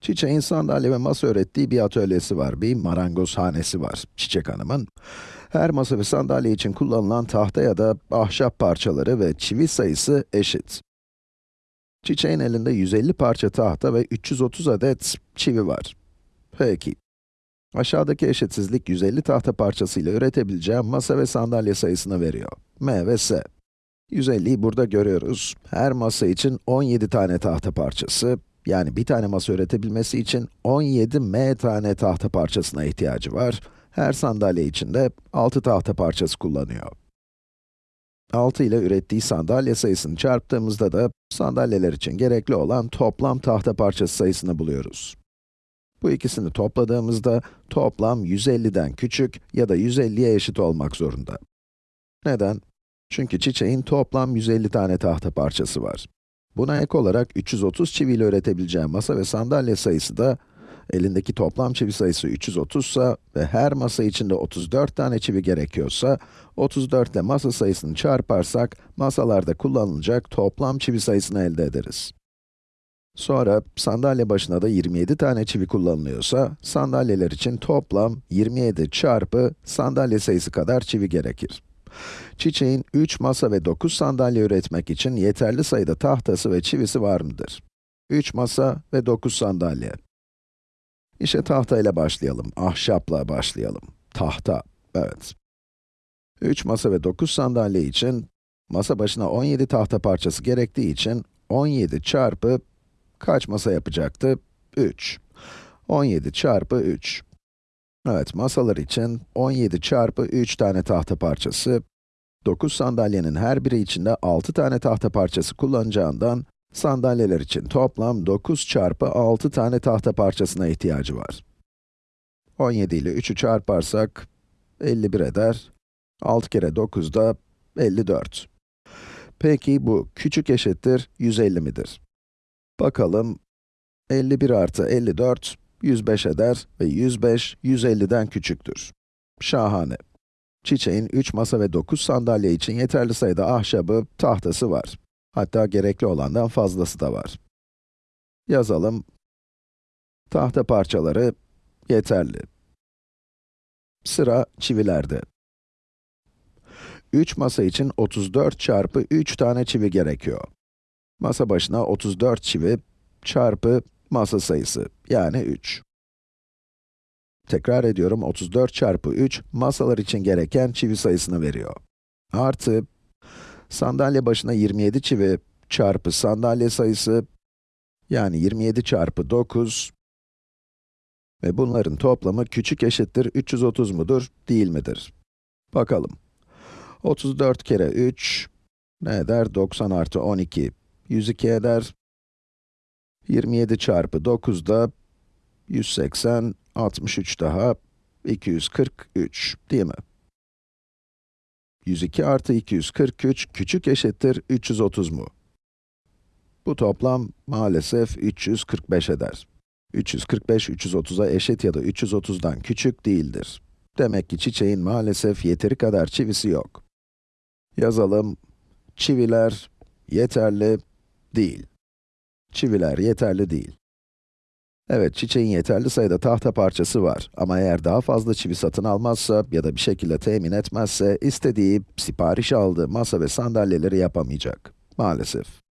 Çiçeğin sandalye ve masa ürettiği bir atölyesi var, bir marangozhanesi var Çiçek Hanım'ın. Her masa ve sandalye için kullanılan tahta ya da ahşap parçaları ve çivi sayısı eşit. Çiçeğin elinde 150 parça tahta ve 330 adet çivi var. Peki. Aşağıdaki eşitsizlik 150 tahta parçasıyla üretebileceğim masa ve sandalye sayısını veriyor. M ve S. 150'yi burada görüyoruz. Her masa için 17 tane tahta parçası, yani bir tane masa üretebilmesi için 17 m tane tahta parçasına ihtiyacı var. Her sandalye için de 6 tahta parçası kullanıyor. 6 ile ürettiği sandalye sayısını çarptığımızda da sandalyeler için gerekli olan toplam tahta parçası sayısını buluyoruz. Bu ikisini topladığımızda toplam 150'den küçük ya da 150'ye eşit olmak zorunda. Neden? Çünkü çiçeğin toplam 150 tane tahta parçası var. Buna ek olarak 330 çiviyle üretebileceğim masa ve sandalye sayısı da, elindeki toplam çivi sayısı 330 ise ve her masa içinde 34 tane çivi gerekiyorsa, 34 ile masa sayısını çarparsak, masalarda kullanılacak toplam çivi sayısını elde ederiz. Sonra, sandalye başına da 27 tane çivi kullanılıyorsa, sandalyeler için toplam 27 çarpı sandalye sayısı kadar çivi gerekir. Çiçeğin 3 masa ve 9 sandalye üretmek için yeterli sayıda tahtası ve çivisi var mıdır? 3 masa ve 9 sandalye. İşe tahtayla başlayalım, ahşapla başlayalım. Tahta, evet. 3 masa ve 9 sandalye için, masa başına 17 tahta parçası gerektiği için, 17 çarpı kaç masa yapacaktı? 3. 17 çarpı 3. Evet, masalar için 17 çarpı 3 tane tahta parçası, 9 sandalyenin her biri içinde 6 tane tahta parçası kullanacağından, sandalyeler için toplam 9 çarpı 6 tane tahta parçasına ihtiyacı var. 17 ile 3'ü çarparsak, 51 eder. 6 kere 9 da 54. Peki bu küçük eşittir 150 midir? Bakalım, 51 artı 54, 105 eder ve 105, 150'den küçüktür. Şahane. Çiçeğin 3 masa ve 9 sandalye için yeterli sayıda ahşabı, tahtası var. Hatta gerekli olandan fazlası da var. Yazalım. Tahta parçaları yeterli. Sıra çivilerde. 3 masa için 34 çarpı 3 tane çivi gerekiyor. Masa başına 34 çivi çarpı masa sayısı, yani 3. Tekrar ediyorum, 34 çarpı 3, masalar için gereken çivi sayısını veriyor. Artı, sandalye başına 27 çivi çarpı sandalye sayısı, yani 27 çarpı 9, ve bunların toplamı küçük eşittir 330 mudur, değil midir? Bakalım. 34 kere 3, ne eder? 90 artı 12, 102 eder. 27 çarpı 9 da 180, 63 daha 243, değil mi? 102 artı 243 küçük eşittir 330 mu? Bu toplam maalesef 345 eder. 345, 330'a eşit ya da 330'dan küçük değildir. Demek ki çiçeğin maalesef yeteri kadar çivisi yok. Yazalım, çiviler yeterli değil. Çiviler yeterli değil. Evet, çiçeğin yeterli sayıda tahta parçası var ama eğer daha fazla çivi satın almazsa ya da bir şekilde temin etmezse, istediği, sipariş aldığı masa ve sandalyeleri yapamayacak. Maalesef.